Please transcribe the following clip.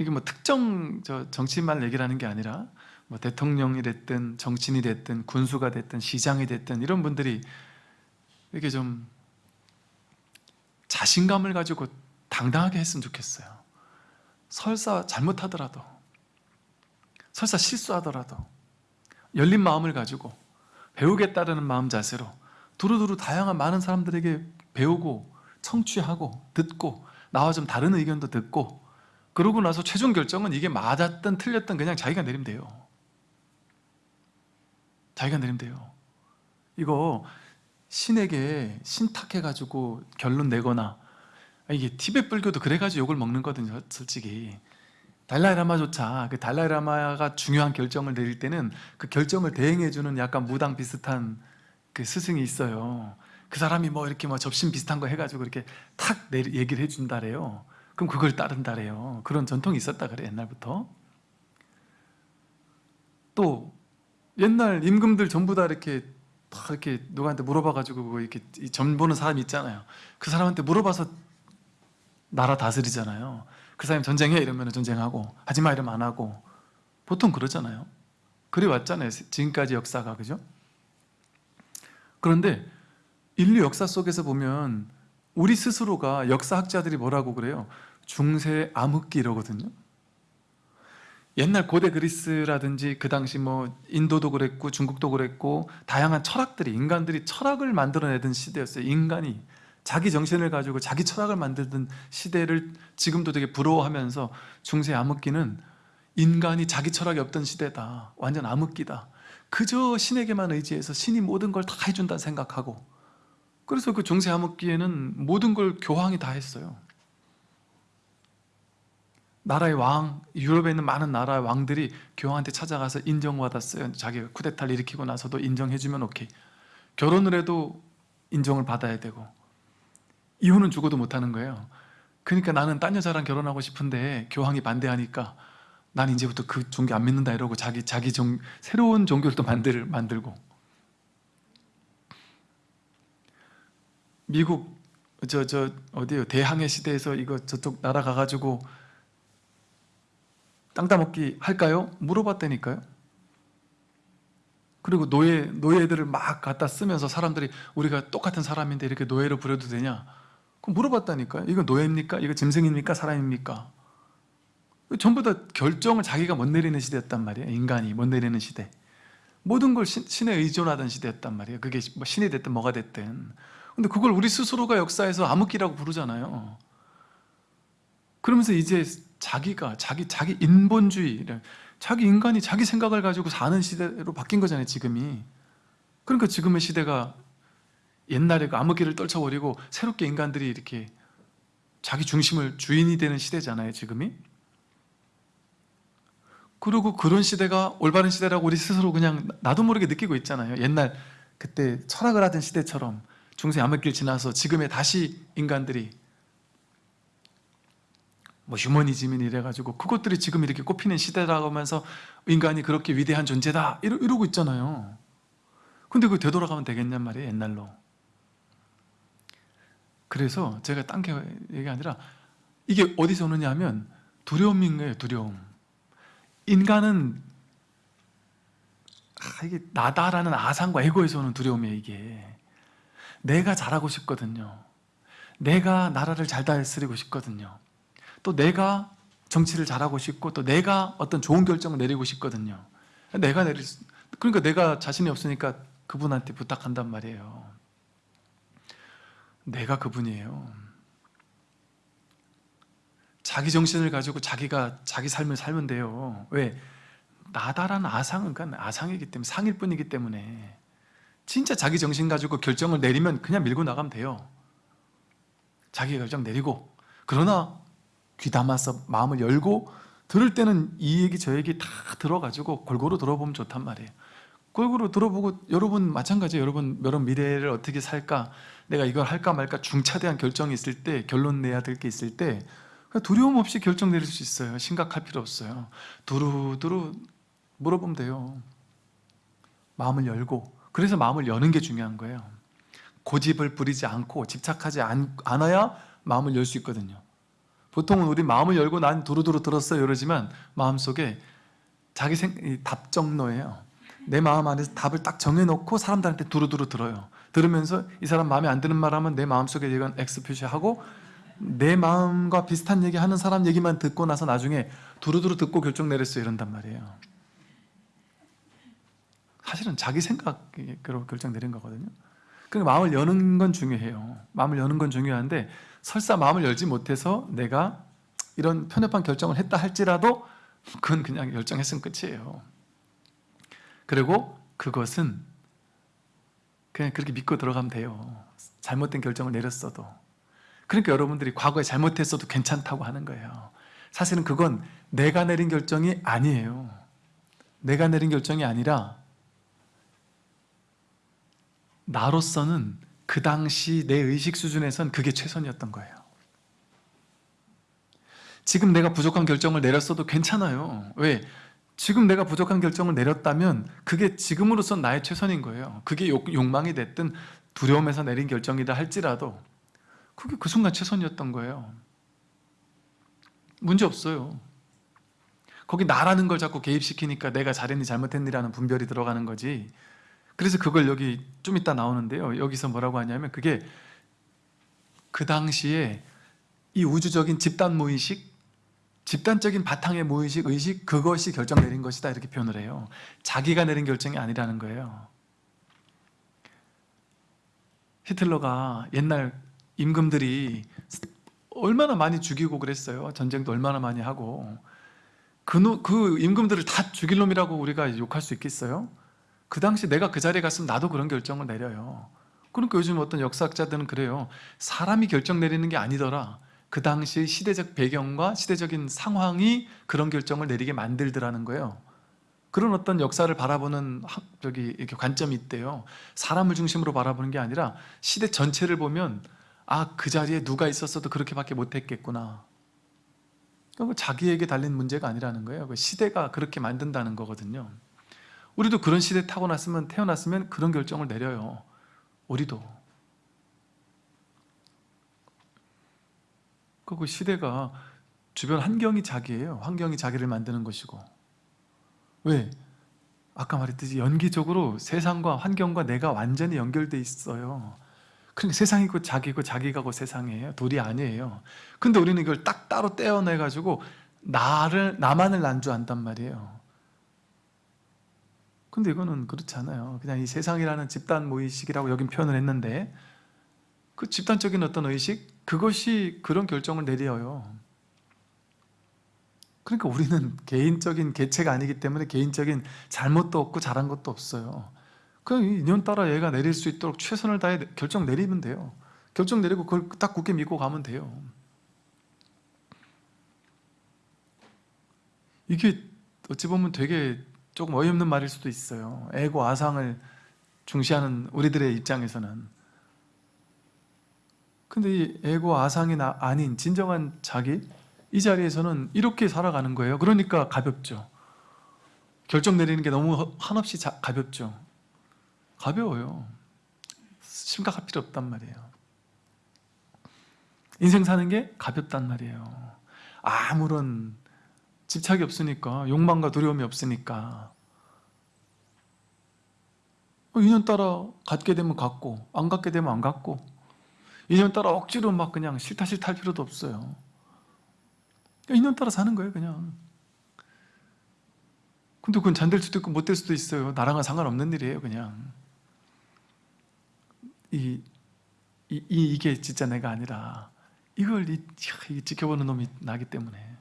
이게 뭐 특정 저 정치인만 얘기를 하는 게 아니라 뭐 대통령이 됐든 정치인이 됐든 군수가 됐든 시장이 됐든 이런 분들이 이렇게 좀 자신감을 가지고 당당하게 했으면 좋겠어요. 설사 잘못하더라도 설사 실수하더라도 열린 마음을 가지고 배우겠다는 마음 자세로 두루두루 다양한 많은 사람들에게 배우고 청취하고 듣고 나와 좀 다른 의견도 듣고 그러고 나서 최종 결정은 이게 맞았든 틀렸든 그냥 자기가 내리면 돼요. 자기가 내리면 돼요. 이거 신에게 신탁해가지고 결론 내거나 이게 티베트 불교도 그래가지고 욕을 먹는 거거든요 솔직히. 달라이라마조차 그 달라이라마가 중요한 결정을 내릴 때는 그 결정을 대행해주는 약간 무당 비슷한 그 스승이 있어요. 그 사람이 뭐 이렇게 뭐 접신 비슷한 거 해가지고 이렇게 탁 얘기를 해준다래요 그럼 그걸 따른다래요. 그런 전통이 있었다 그래 옛날부터. 또 옛날 임금들 전부 다 이렇게 다 이렇게 누구한테 물어봐가지고 뭐 이렇게 점 보는 사람이 있잖아요. 그 사람한테 물어봐서 나라 다스리잖아요. 그 사람이 전쟁해 이러면 전쟁하고 하지마 이러면 안 하고. 보통 그러잖아요. 그래 왔잖아요 지금까지 역사가 그죠? 그런데 인류 역사 속에서 보면 우리 스스로가 역사학자들이 뭐라고 그래요? 중세 암흑기 이러거든요. 옛날 고대 그리스라든지 그 당시 뭐 인도도 그랬고 중국도 그랬고 다양한 철학들이 인간들이 철학을 만들어내던 시대였어요. 인간이 자기 정신을 가지고 자기 철학을 만들던 시대를 지금도 되게 부러워하면서 중세 암흑기는 인간이 자기 철학이 없던 시대다. 완전 암흑기다. 그저 신에게만 의지해서 신이 모든 걸 다 해준다 생각하고 그래서 그 중세 암흑기에는 모든 걸 교황이 다 했어요 나라의 왕, 유럽에 있는 많은 나라의 왕들이 교황한테 찾아가서 인정받았어요. 자기가 쿠데타를 일으키고 나서도 인정해주면 오케이. 결혼을 해도 인정을 받아야 되고. 이혼은 죽어도 못하는 거예요. 그러니까 나는 딴 여자랑 결혼하고 싶은데 교황이 반대하니까 난 이제부터 그 종교 안 믿는다 이러고 자기 자기 종 새로운 종교를 또 만들, 만들고. 미국 저 저 어디요? 대항해 시대에서 이거 저쪽 나라 가가지고 땅 따먹기 할까요? 물어봤다니까요 그리고 노예, 노예들을 막 갖다 쓰면서 사람들이 우리가 똑같은 사람인데 이렇게 노예로 부려도 되냐? 그럼 물어봤다니까요 이거 노예입니까? 이거 짐승입니까? 사람입니까? 전부 다 결정을 자기가 못 내리는 시대였단 말이에요 인간이 못 내리는 시대 모든 걸 신, 신에 의존하던 시대였단 말이에요 그게 뭐 신이 됐든 뭐가 됐든 근데 그걸 우리 스스로가 역사에서 암흑기라고 부르잖아요 그러면서 이제 자기가 자기 자기 인본주의 자기 인간이 자기 생각을 가지고 사는 시대로 바뀐 거잖아요 지금이. 그러니까 지금의 시대가 옛날에 그 암흑기를 떨쳐버리고 새롭게 인간들이 이렇게 자기 중심을 주인이 되는 시대잖아요 지금이. 그리고 그런 시대가 올바른 시대라고 우리 스스로 그냥 나도 모르게 느끼고 있잖아요. 옛날 그때 철학을 하던 시대처럼 중세 암흑기를 지나서 지금의 다시 인간들이 뭐 휴머니즘이 이래가지고 그것들이 지금 이렇게 꼽히는 시대라고 하면서 인간이 그렇게 위대한 존재다 이러, 이러고 있잖아요. 근데 그 되돌아가면 되겠냔 말이에요 옛날로. 그래서 제가 딴 게 얘기 아니라 이게 어디서 오느냐 하면 두려움인 거예요 두려움. 인간은 아, 이게 나다라는 아상과 에고에서 오는 두려움이에요 이게. 내가 잘하고 싶거든요. 내가 나라를 잘 다스리고 싶거든요 또 내가 정치를 잘하고 싶고 또 내가 어떤 좋은 결정을 내리고 싶거든요. 내가 내릴 수, 그러니까 내가 자신이 없으니까 그분한테 부탁한단 말이에요. 내가 그분이에요. 자기 정신을 가지고 자기가 자기 삶을 살면 돼요. 왜? 나다라는 아상은 그러니까 아상이기 때문에 상일 뿐이기 때문에. 진짜 자기 정신 가지고 결정을 내리면 그냥 밀고 나가면 돼요. 자기 결정 내리고. 그러나 귀 담아서 마음을 열고 들을 때는 이 얘기 저 얘기 다 들어가지고 골고루 들어보면 좋단 말이에요. 골고루 들어보고 여러분 마찬가지예요. 여러분 여러분 미래를 어떻게 살까? 내가 이걸 할까 말까 중차대한 결정이 있을 때 결론 내야 될 게 있을 때 두려움 없이 결정 내릴 수 있어요. 심각할 필요 없어요. 두루두루 물어보면 돼요. 마음을 열고. 그래서 마음을 여는 게 중요한 거예요. 고집을 부리지 않고 집착하지 않, 아야 마음을 열 수 있거든요 보통은 우리 마음을 열고 난 두루두루 들었어요 이러지만 마음속에 자기 생, 이 답정너예요. 내 마음 안에서 답을 딱 정해놓고 사람들한테 두루두루 들어요. 들으면서 이 사람 마음에 안 드는 말 하면 내 마음속에 이건 X 표시하고 내 마음과 비슷한 얘기 하는 사람 얘기만 듣고 나서 나중에 두루두루 듣고 결정 내렸어요 이런단 말이에요. 사실은 자기 생각으로 결정 내린 거거든요. 그러니까 마음을 여는 건 중요해요. 마음을 여는 건 중요한데 설사 마음을 열지 못해서 내가 이런 편협한 결정을 했다 할지라도 그건 그냥 결정했으면 끝이에요. 그리고 그것은 그냥 그렇게 믿고 들어가면 돼요. 잘못된 결정을 내렸어도. 그러니까 여러분들이 과거에 잘못했어도 괜찮다고 하는 거예요. 사실은 그건 내가 내린 결정이 아니에요. 내가 내린 결정이 아니라 나로서는 그 당시 내 의식 수준에선 그게 최선이었던 거예요. 지금 내가 부족한 결정을 내렸어도 괜찮아요. 왜? 지금 내가 부족한 결정을 내렸다면 그게 지금으로선 나의 최선인 거예요. 그게 욕- 욕망이 됐든 두려움에서 내린 결정이다 할지라도 그게 그 순간 최선이었던 거예요. 문제 없어요. 거기 나라는 걸 자꾸 개입시키니까 내가 잘했니 잘못했니라는 분별이 들어가는 거지 그래서 그걸 여기 좀 이따 나오는데요. 여기서 뭐라고 하냐면 그게 그 당시에 이 우주적인 집단 무의식 집단적인 바탕의 무의식, 의식 그것이 결정 내린 것이다 이렇게 표현을 해요. 자기가 내린 결정이 아니라는 거예요. 히틀러가 옛날 임금들이 얼마나 많이 죽이고 그랬어요. 전쟁도 얼마나 많이 하고. 그, 노- 그 임금들을 다 죽일 놈이라고 우리가 욕할 수 있겠어요? 그 당시 내가 그 자리에 갔으면 나도 그런 결정을 내려요. 그러니까 요즘 어떤 역사학자들은 그래요. 사람이 결정 내리는 게 아니더라. 그 당시 시대적 배경과 시대적인 상황이 그런 결정을 내리게 만들더라는 거예요. 그런 어떤 역사를 바라보는 학- 저기 이렇게 관점이 있대요. 사람을 중심으로 바라보는 게 아니라 시대 전체를 보면 아 그 자리에 누가 있었어도 그렇게밖에 못했겠구나. 그건 자기에게 달린 문제가 아니라는 거예요. 그 시대가 그렇게 만든다는 거거든요 우리도 그런 시대에 타고났으면 태어났으면 그런 결정을 내려요. 우리도. 그 시대가 주변 환경이 자기예요. 환경이 자기를 만드는 것이고. 왜? 아까 말했듯이 연기적으로 세상과 환경과 내가 완전히 연결돼 있어요. 그러니까 세상이고 자기고 자기가 고 세상이에요. 둘이 아니에요. 근데 우리는 이걸 딱 따로 떼어내 가지고 나를 나만을 난주한단 말이에요 근데 이거는 그렇지 않아요. 그냥 이 세상이라는 집단 무의식이라고 여긴 표현을 했는데 그 집단적인 어떤 의식 그것이 그런 결정을 내려요. 그러니까 우리는 개인적인 개체가 아니기 때문에 개인적인 잘못도 없고 잘한 것도 없어요. 그냥 이 인연 따라 얘가 내릴 수 있도록 최선을 다해 결정 내리면 돼요. 결정 내리고 그걸 딱 굳게 믿고 가면 돼요. 이게 어찌 보면 되게 조금 어이없는 말일 수도 있어요. 애고 아상을 중시하는 우리들의 입장에서는. 근데 이 애고 아상이 나- 아닌 진정한 자기? 이 자리에서는 이렇게 살아가는 거예요. 그러니까 가볍죠. 결정 내리는 게 너무 허- 한없이 자- 가볍죠. 가벼워요. 심각할 필요 없단 말이에요. 인생 사는 게 가볍단 말이에요. 아무런 집착이 없으니까 욕망과 두려움이 없으니까. 어, 인연 따라 갖게 되면 갖고 안 갖게 되면 안 갖고. 인연 따라 억지로 막 그냥 싫다 싫다 할 필요도 없어요. 그러니까 인연 따라 사는 거예요 그냥. 근데 그건 잘 될 수도 있고 못 될 수도 있어요. 나랑은 상관없는 일이에요 그냥. 이, 이, 이- 이게 진짜 내가 아니라. 이걸 이, 지켜보는 놈이 나기 때문에